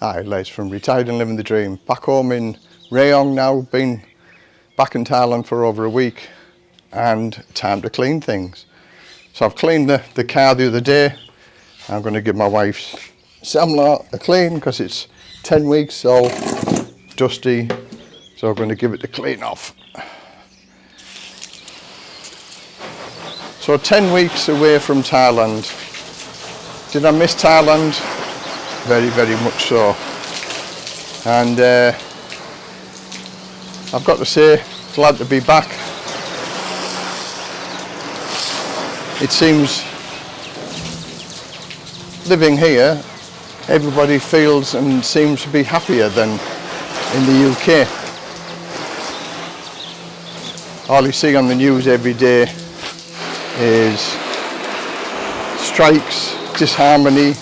Aye, Les from Retired and Living the Dream. Back home in Rayong now, been back in Thailand for over a week and time to clean things. So I've cleaned the, the car the other day. I'm going to give my wife's Samla a clean because it's 10 weeks all dusty. So I'm going to give it the clean off. So 10 weeks away from Thailand. Did I miss Thailand? Very, very much so. And uh, I've got to say, glad to be back. It seems living here, everybody feels and seems to be happier than in the UK. All you see on the news every day is strikes, disharmony.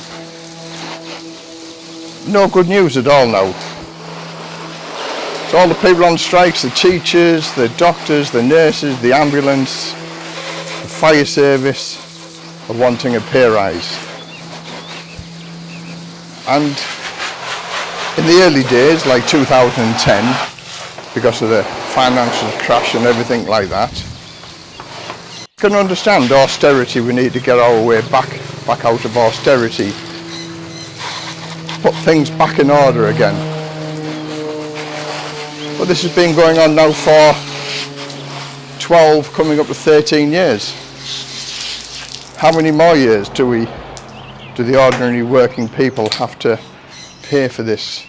No good news at all now. So all the people on strikes, the teachers, the doctors, the nurses, the ambulance, the fire service are wanting a pay rise. And in the early days, like 2010, because of the financial crash and everything like that, can understand austerity, we need to get our way back, back out of austerity, put things back in order again. But this has been going on now for 12, coming up to 13 years. How many more years do we, do the ordinary working people have to pay for this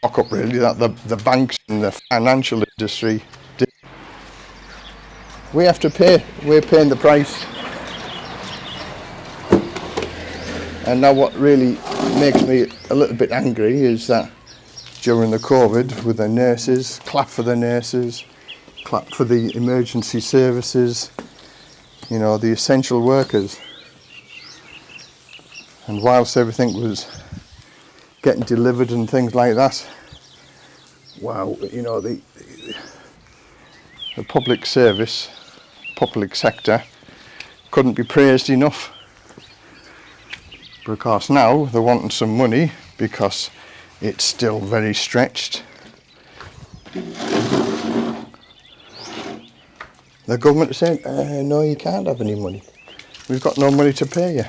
Fuck up really that the, the banks and the financial industry did. we have to pay, we're paying the price. And now what really makes me a little bit angry is that during the COVID with the nurses, clap for the nurses, clap for the emergency services, you know, the essential workers. And whilst everything was getting delivered and things like that, wow, you know, the, the public service public sector couldn't be praised enough. Because now they're wanting some money because it's still very stretched. The government saying, uh, no, you can't have any money. We've got no money to pay you.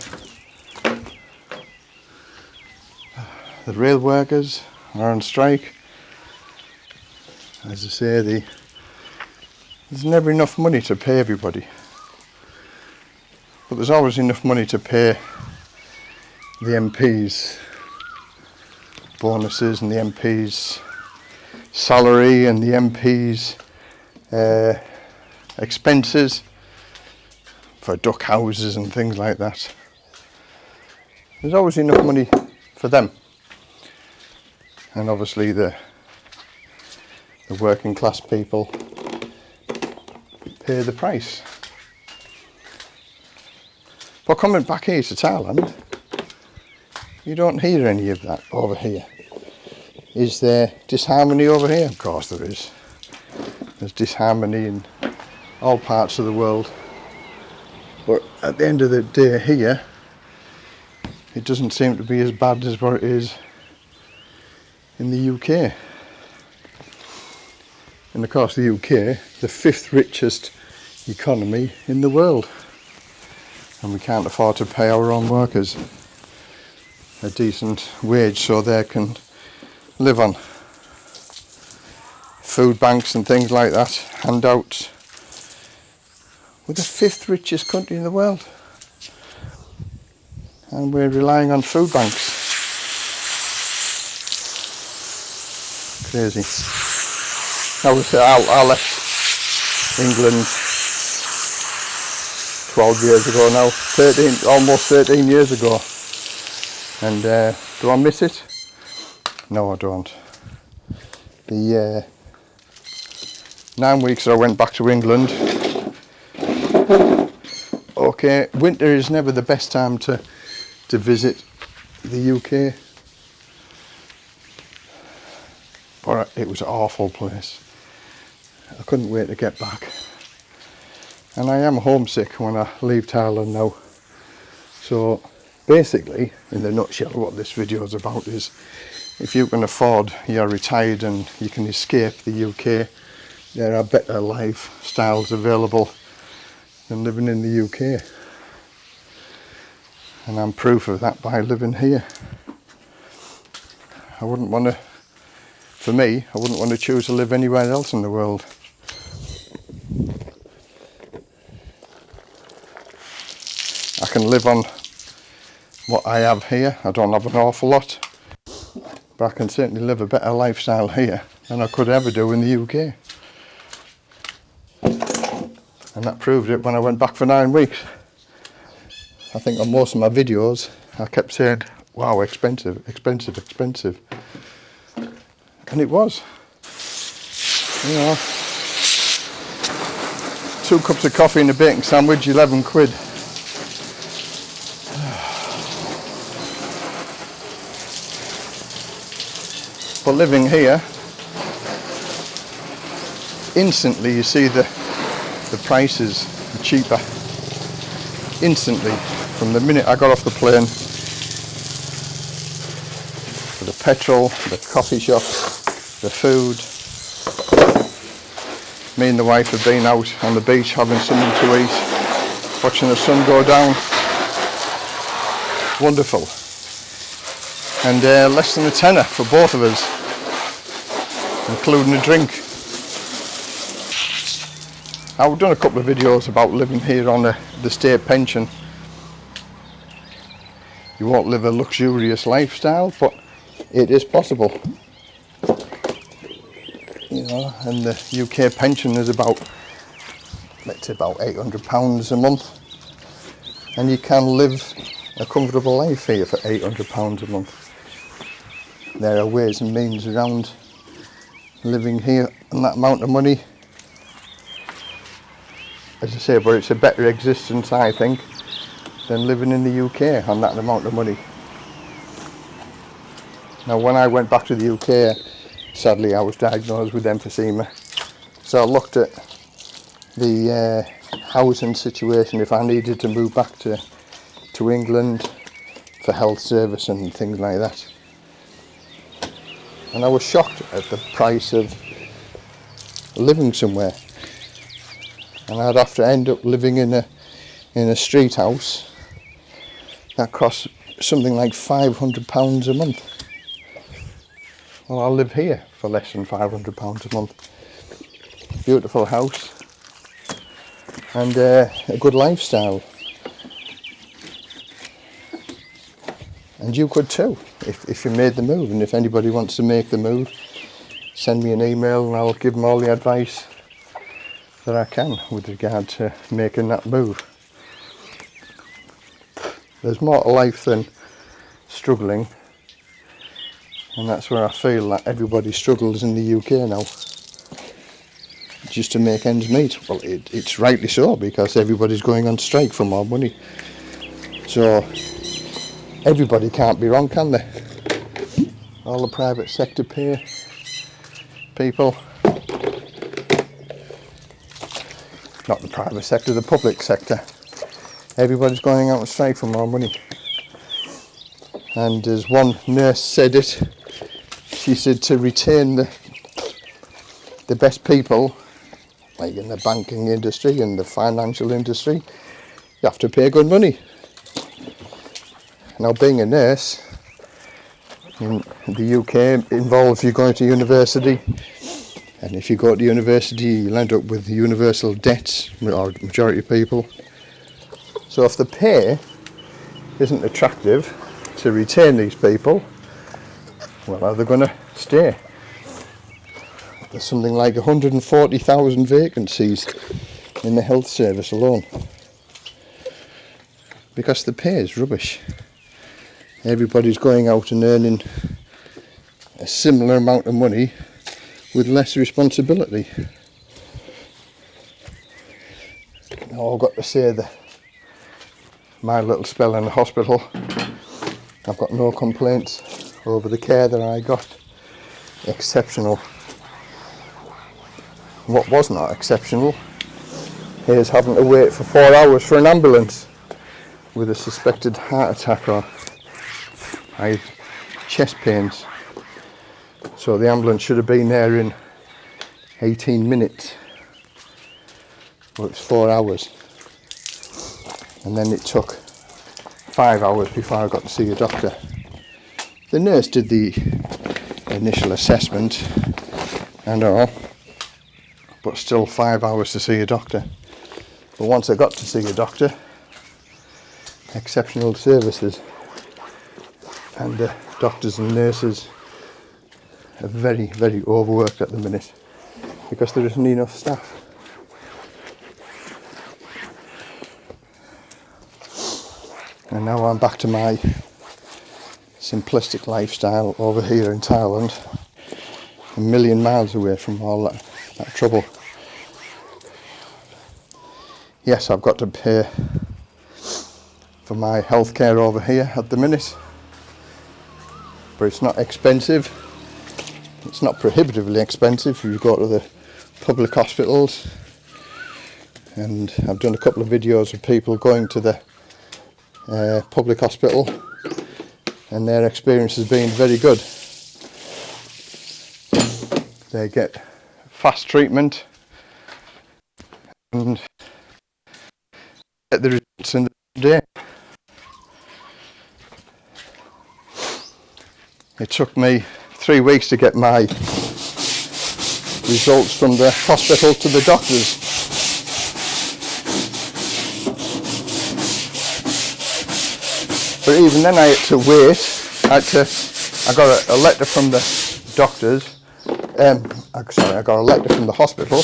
The rail workers are on strike. As I say, the there's never enough money to pay everybody. But there's always enough money to pay the MPs bonuses and the MPs salary and the MPs uh, expenses for duck houses and things like that. There's always enough money for them. And obviously the the working class people pay the price. But coming back here to Thailand, you don't hear any of that over here. Is there disharmony over here? Of course there is. There's disharmony in all parts of the world. But at the end of the day here, it doesn't seem to be as bad as what it is in the UK. And of course the UK, the fifth richest economy in the world. And we can't afford to pay our own workers a decent wage so they can live on. Food banks and things like that, handouts. We're the fifth richest country in the world. And we're relying on food banks. Crazy. Was I, I left England 12 years ago now, 13, almost 13 years ago. And uh, do I miss it? No, I don't. The uh, nine weeks I went back to England. Okay, winter is never the best time to to visit the UK. But it was an awful place. I couldn't wait to get back and I am homesick when I leave Thailand now so basically, in the nutshell, what this video is about is if you can afford, you're retired and you can escape the UK, there are better lifestyles available than living in the UK. And I'm proof of that by living here. I wouldn't want to, for me, I wouldn't want to choose to live anywhere else in the world. I can live on what I have here. I don't have an awful lot, but I can certainly live a better lifestyle here than I could ever do in the UK. And that proved it when I went back for nine weeks. I think on most of my videos, I kept saying, wow, expensive, expensive, expensive. And it was. You know, two cups of coffee and a bacon sandwich, 11 quid. Living here, instantly you see the, the prices are cheaper. Instantly, from the minute I got off the plane, for the petrol, the coffee shops, the food. Me and the wife have been out on the beach having something to eat, watching the sun go down. Wonderful. And uh, less than a tenner for both of us including a drink. I've done a couple of videos about living here on the, the state pension. You won't live a luxurious lifestyle, but it is possible. You know, and the UK pension is about, let's say about £800 a month. And you can live a comfortable life here for £800 a month. There are ways and means around living here on that amount of money as I say but it's a better existence I think than living in the UK on that amount of money. Now when I went back to the UK sadly I was diagnosed with emphysema. So I looked at the uh, housing situation if I needed to move back to to England for health service and things like that and I was shocked at the price of living somewhere. And I'd have to end up living in a in a street house that costs something like 500 pounds a month. Well I'll live here for less than 500 pounds a month. Beautiful house and uh, a good lifestyle and you could too if, if you made the move. And if anybody wants to make the move send me an email and I'll give them all the advice that I can with regard to making that move. There's more to life than struggling. And that's where I feel that everybody struggles in the UK now just to make ends meet. Well it, it's rightly so because everybody's going on strike for more money. So everybody can't be wrong, can they? All the private sector pay people, not the private sector, the public sector. Everybody's going out on strike for more money. And as one nurse said it, she said to retain the the best people, like in the banking industry and the financial industry, you have to pay good money. Now being a nurse in the UK involves you going to university and if you go to university you'll end up with universal debts, or majority of people. So if the pay isn't attractive to retain these people, well are they going to stay? There's something like 140,000 vacancies in the health service alone because the pay is rubbish everybody's going out and earning a similar amount of money with less responsibility. Now I've got to say that my little spell in the hospital, I've got no complaints over the care that I got. Exceptional. What was not exceptional is having to wait for four hours for an ambulance with a suspected heart attack or I chest pains. So the ambulance should have been there in 18 minutes. Well, it's four hours. And then it took five hours before I got to see a doctor. The nurse did the initial assessment and all, but still five hours to see a doctor. But once I got to see a doctor, exceptional services and doctors and nurses are very, very overworked at the minute because there isn't enough staff. And now I'm back to my simplistic lifestyle over here in Thailand, a million miles away from all that, that trouble. Yes, I've got to pay for my healthcare over here at the minute, but it's not expensive. It's not prohibitively expensive if you go to the public hospitals. And I've done a couple of videos of people going to the uh, public hospital and their experience has been very good. They get fast treatment and get the results in the day. It took me three weeks to get my results from the hospital to the doctors. But even then I had to wait. I had to, I got a, a letter from the doctors. Um, sorry, I got a letter from the hospital.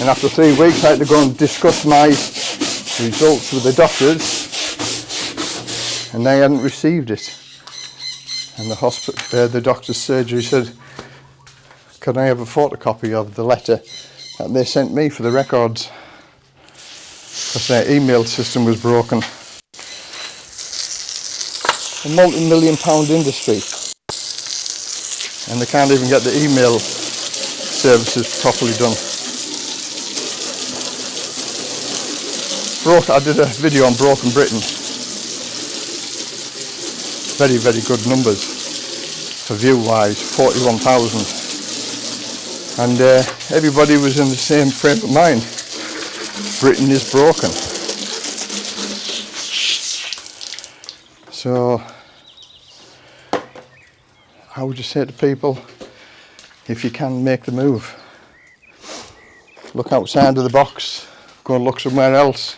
And after three weeks I had to go and discuss my results with the doctors. And they hadn't received it. And the hospital, uh, the doctor's surgery said, can I have a photocopy of the letter that they sent me for the records? Because their email system was broken a multi-million pound industry and they can't even get the email services properly done. Broke, I did a video on Broken Britain. Very, very good numbers for view wise, 41,000. And uh, everybody was in the same frame of mind. Britain is broken. So I would just say to people, if you can make the move, look outside of the box, go and look somewhere else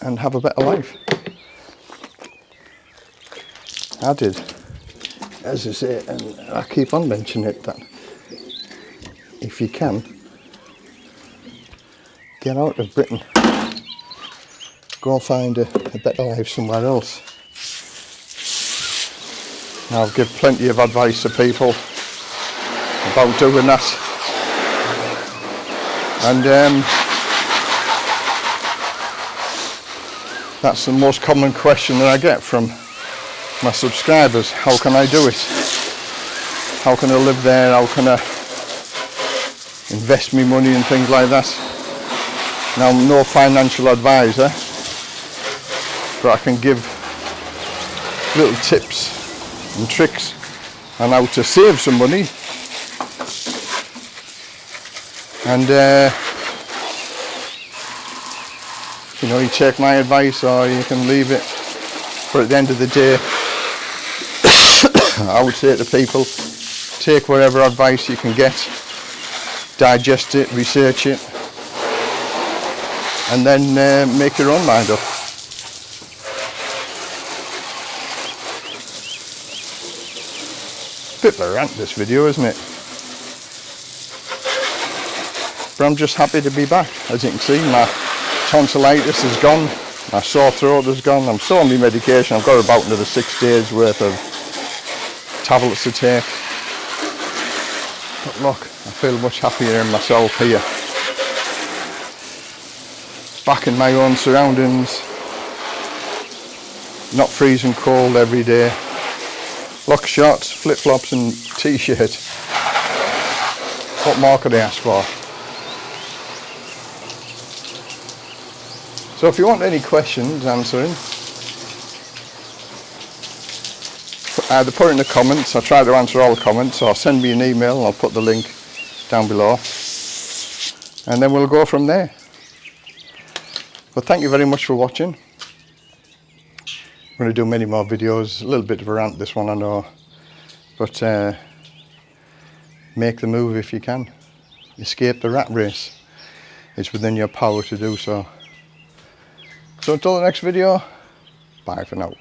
and have a better life. I did, as I say, and I keep on mentioning it, that if you can, get out of Britain, go and find a, a better life somewhere else. I'll give plenty of advice to people about doing that. And um, that's the most common question that I get from my subscribers. How can I do it? How can I live there? How can I invest me money and things like that? Now I'm no financial advisor, but I can give little tips and tricks on how to save some money and uh, you know you take my advice or you can leave it but at the end of the day I would say to people take whatever advice you can get digest it research it and then uh, make your own mind up. Bit of a rant this video isn't it? But I'm just happy to be back. As you can see my tonsillitis is gone my sore throat is gone. I'm still on my medication. I've got about another six days worth of tablets to take but look I feel much happier in myself here back in my own surroundings not freezing cold every day lock shorts, flip-flops and t-shirt. What more could I ask for? So if you want any questions answering, either put it in the comments, I'll try to answer all the comments, or send me an email and I'll put the link down below. And then we'll go from there. But thank you very much for watching. I'm going to do many more videos, a little bit of a rant this one I know. But uh, make the move if you can. Escape the rat race. It's within your power to do so. So until the next video, bye for now.